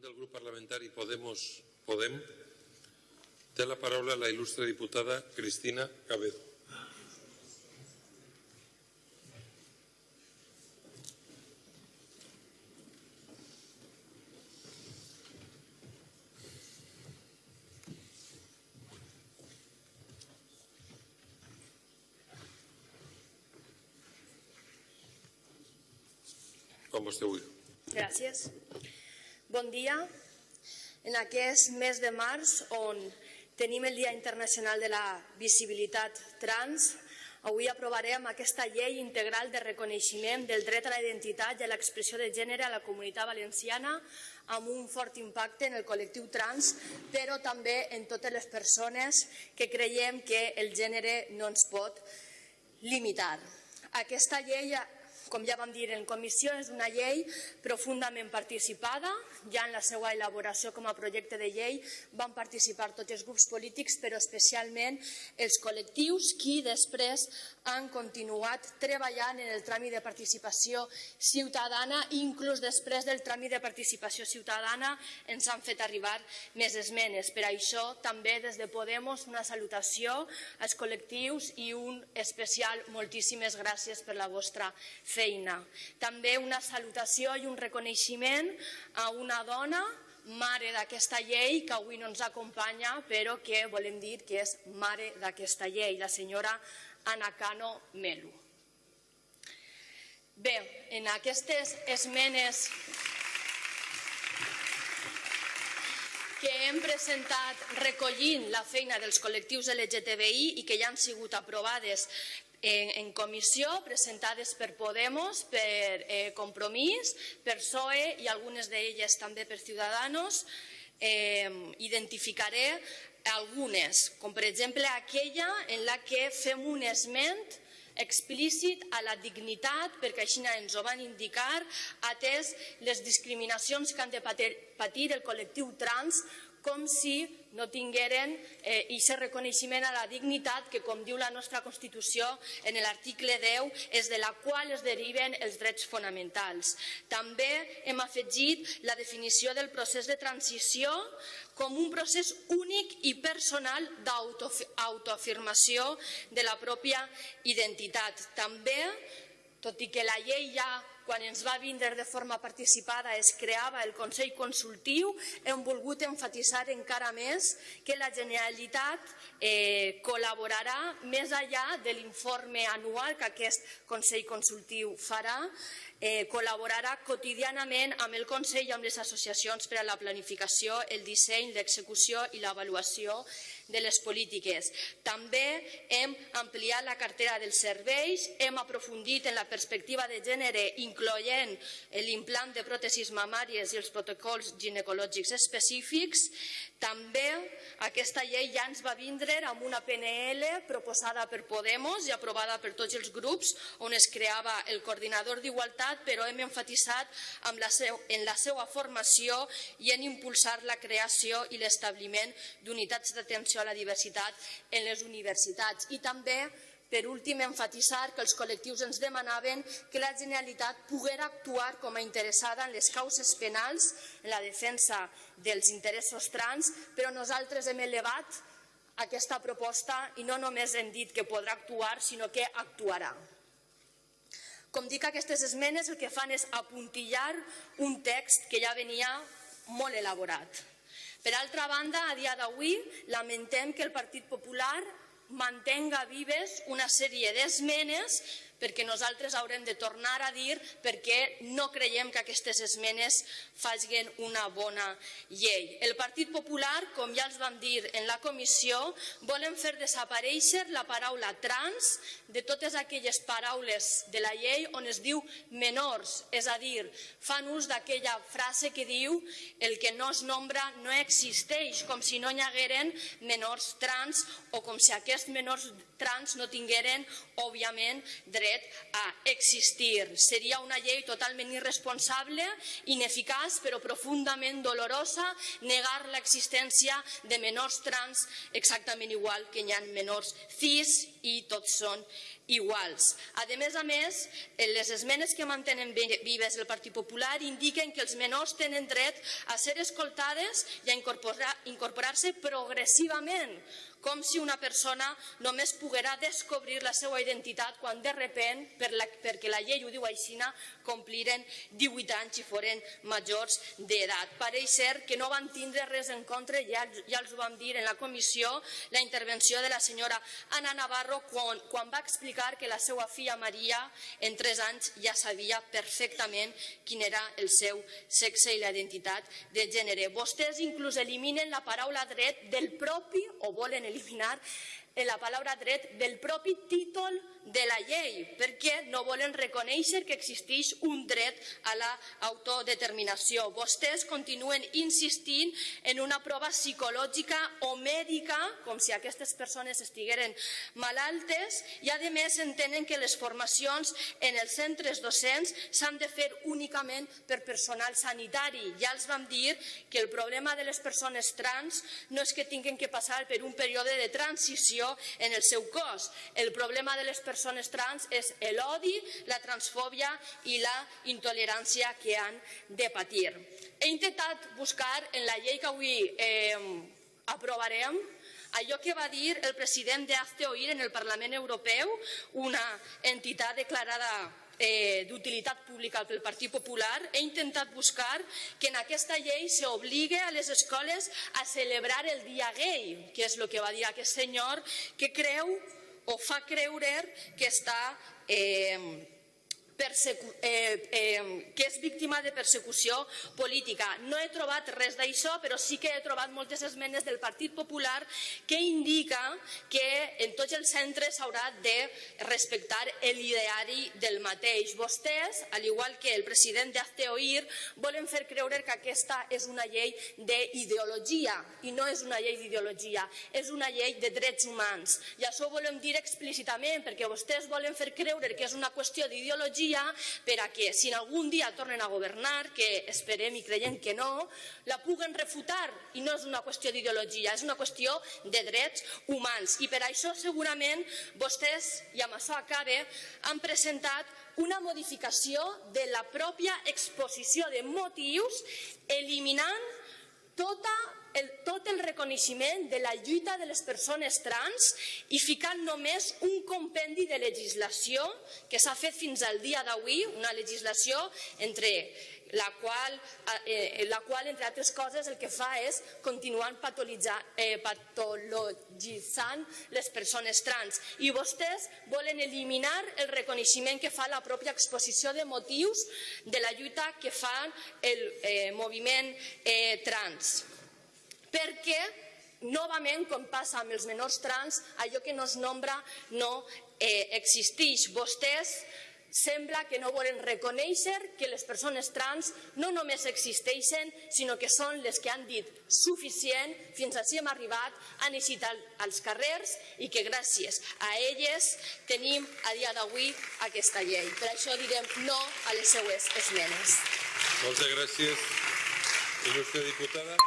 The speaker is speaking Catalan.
del grup parlamentari Podemos Podem té la paraula la il·lustre diputada Cristina Cabedo. Com vostè vulgui. Gràcies. Bon dia. En aquest mes de març, on tenim el Dia Internacional de la Visibilitat Trans, avui aprovarem aquesta llei integral de reconeixement del dret a la identitat i a l'expressió de gènere a la comunitat valenciana amb un fort impacte en el col·lectiu trans, però també en totes les persones que creiem que el gènere no ens pot limitar. Aquesta llei com ja vam dir en comissió, és una llei profundament participada. Ja en la seva elaboració com a projecte de llei van participar tots els grups polítics, però especialment els col·lectius qui després han continuat treballant en el tràmit de participació ciutadana, inclús després del tràmit de participació ciutadana ens han fet arribar més esmenes. Per això també des de Podemos una salutació als col·lectius i un especial moltíssimes gràcies per la vostra feina feina. També una salutació i un reconeixement a una dona, mare d'aquesta llei, que avui no ens acompanya, però que volem dir que és mare d'aquesta llei, la senyora Ana Cano Melu. Bé, en aquestes esmenes que hem presentat recollint la feina dels col·lectius LGTBI i que ja han sigut aprovades en, en comissió presentades per Podemos, per eh, Compromís, per PSOE i algunes d'elles també per Ciudadanos. Identificaré algunes, com per exemple aquella en la que fem un esment explícit a la dignitat, perquè així ens ho van indicar, atès les discriminacions que han de patir el col·lectiu trans com si no tingueren eh, aquest reconeixement a la dignitat que, com diu la nostra Constitució en l'article 10, és de la qual es deriven els drets fonamentals. També hem afegit la definició del procés de transició com un procés únic i personal d'autoafirmació de la pròpia identitat. També, tot i que la llei ja quan ens va vindre de forma participada es creava el Consell Consultiu, hem volgut enfatitzar encara més que la Generalitat eh, col·laborarà més enllà de l'informe anual que aquest Consell Consultiu farà, eh, col·laborarà quotidianament amb el Consell i amb les associacions per a la planificació, el disseny, l'execució i l'avaluació de les polítiques. També hem ampliat la cartera dels serveis, hem aprofundit en la perspectiva de gènere incloent l'implant de pròtesis mamàries i els protocols ginecològics específics. També aquesta llei ja ens va vindre amb una PNL proposada per Podemos i aprovada per tots els grups on es creava el coordinador d'igualtat, però hem enfatitzat en la, seu, en la seva formació i en impulsar la creació i l'establiment d'unitats d'atenció atenció a la diversitat en les universitats. I també, per últim, enfatitzar que els col·lectius ens demanaven que la Generalitat poguera actuar com a interessada en les causes penals, en la defensa dels interessos trans, però nosaltres hem elevat aquesta proposta i no només hem dit que podrà actuar, sinó que actuarà. Com dic, aquestes esmenes el que fan és apuntillar un text que ja venia molt elaborat. Per altra banda, a dia d'avui, lamentem que el Partit Popular mantenga vives una sèrie d'esmenes perquè nosaltres haurem de tornar a dir perquè no creiem que aquestes esmenes facin una bona llei. El Partit Popular, com ja els vam dir en la comissió, volen fer desaparèixer la paraula trans de totes aquelles paraules de la llei on es diu menors, és a dir, fan ús d'aquella frase que diu el que no es nombra no existeix, com si no hi hagueren menors trans o com si aquests menors trans no tingueren, òbviament, dret a existir. Seria una llei totalment irresponsable, ineficaç, però profundament dolorosa, negar l'existència de menors trans exactament igual que hi ha menors cis i tots són iguals. A més a més, eh, les esmenes que mantenen vi- vives el Partit Popular indiquen que els menors tenen dret a ser escoltades i a incorporar- incorporar-se progressivament, com si una persona només poguera descobrir la seva identitat quan de repent, per la, perquè la llei ho diu així, compliren 18 anys i foren majors d'edat. Pareix ser que no van tindre res en contra, ja, ja els ho vam dir en la comissió, la intervenció de la senyora Ana Navarro quan, quan va explicar que la seva filla Maria en 3 anys ja sabia perfectament quin era el seu sexe i la identitat de gènere. Vostès inclús eliminen la paraula dret del propi, o volen eliminar, eh, la paraula dret del propi títol de la llei, perquè no volen reconèixer que existeix un dret a l'autodeterminació. Vostès continuen insistint en una prova psicològica o mèdica, com si aquestes persones estigueren malaltes, i a més entenen que les formacions en els centres docents s'han de fer únicament per personal sanitari. Ja els vam dir que el problema de les persones trans no és que tinguin que passar per un període de transició en el seu cos. El problema de les persones trans és l'odi, la transfòbia i la intolerància que han de patir. He intentat buscar en la llei que avui eh, aprovarem allò que va dir el president de Hazte Oír en el Parlament Europeu, una entitat declarada eh, d'utilitat pública pel Partit Popular, he intentat buscar que en aquesta llei s'obligue a les escoles a celebrar el dia gay, que és el que va dir aquest senyor, que creu o fa creure que està eh, eh, eh, que és víctima de persecució política. No he trobat res d'això, però sí que he trobat moltes esmenes del Partit Popular que indica que en tots els centres s'haurà de respectar l'ideari del mateix. Vostès, al igual que el president de Hazte Oír, volen fer creure que aquesta és una llei d'ideologia i no és una llei d'ideologia, és una llei de drets humans. I això ho volem dir explícitament perquè vostès volen fer creure que és una qüestió d'ideologia per a que si en algun dia tornen a governar, que esperem i creiem que no, la puguen refutar i no és una qüestió d'ideologia, és una qüestió de drets humans. I per això segurament vostès, i amb això acabe, han presentat una modificació de la pròpia exposició de motius eliminant tota el, reconeixement de la lluita de les persones trans i ficant només un compendi de legislació que s'ha fet fins al dia d'avui, una legislació entre la qual, eh, la qual, entre altres coses, el que fa és continuar eh, patologitzant les persones trans. I vostès volen eliminar el reconeixement que fa la pròpia exposició de motius de la lluita que fa el eh, moviment eh, trans perquè novament, com passa amb els menors trans, allò que no es nombra no eh, existeix. Vostès sembla que no volen reconèixer que les persones trans no només existeixen, sinó que són les que han dit suficient, fins així hem arribat, han eixit als carrers i que gràcies a elles tenim a dia d'avui aquesta llei. Per això direm no a les seues esmenes. Moltes gràcies, il·lustre diputada.